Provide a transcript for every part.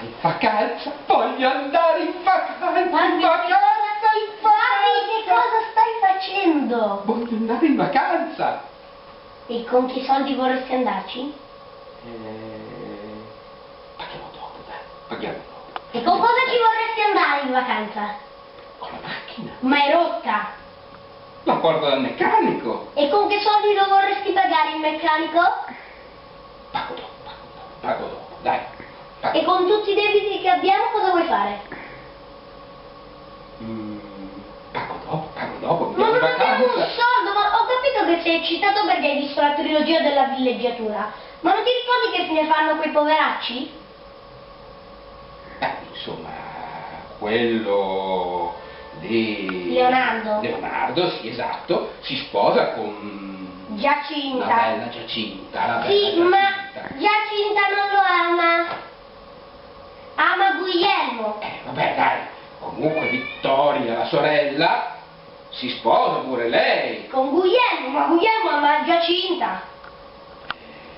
in vacanza, voglio andare in vacanza, in vacanza, in Papi, che vacanza. cosa stai facendo? Voglio andare in vacanza. E con che soldi vorresti andarci? Eh, paghiamo dopo, dai, paghiamo dopo. E con cosa ci vorresti andare in vacanza? Con la macchina. Ma è rotta. La porto dal meccanico. E con che soldi lo vorresti pagare il meccanico? Pago dopo, pago dopo, pago dopo. E con tutti i debiti che abbiamo cosa vuoi fare? Mm, pago dopo, pago dopo, mi Ma non abbiamo un soldo, ma ho capito che sei eccitato perché hai visto la trilogia della villeggiatura. Ma non ti ricordi che fine fanno quei poveracci? Eh, insomma, quello di... Leonardo. Leonardo, sì, esatto, si sposa con... La Giacinta. bella Giacinta, la bella Sì, ma Giacinta. Giacinta non lo ama. Ama Guglielmo. Eh, vabbè, dai, comunque Vittoria, la sorella, si sposa pure lei. Con Guglielmo, ma Guglielmo ama Giacinta.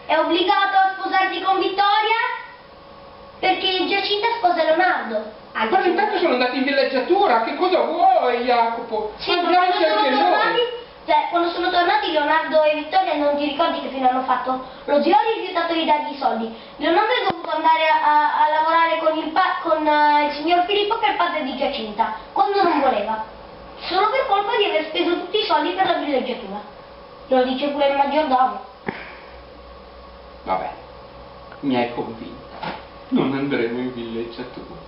È obbligato a sposarsi con Vittoria? Perché Giacinta sposa Leonardo. Anche Ma intanto sono andati in villeggiatura, che cosa vuoi, Jacopo? Sì, ma quando sono tornati, cioè, quando sono tornati Leonardo e Vittoria non ti ricordi che fine hanno fatto? Lo zio ha rifiutato di dargli i soldi. Leonardo con, eh, il signor Filippo che è il padre di Giacinta, quando non voleva. Solo per colpa di aver speso tutti i soldi per la villeggiatura. Lo dice pure il maggiordomo. Vabbè, mi hai convinta. Non andremo in villeggiatura.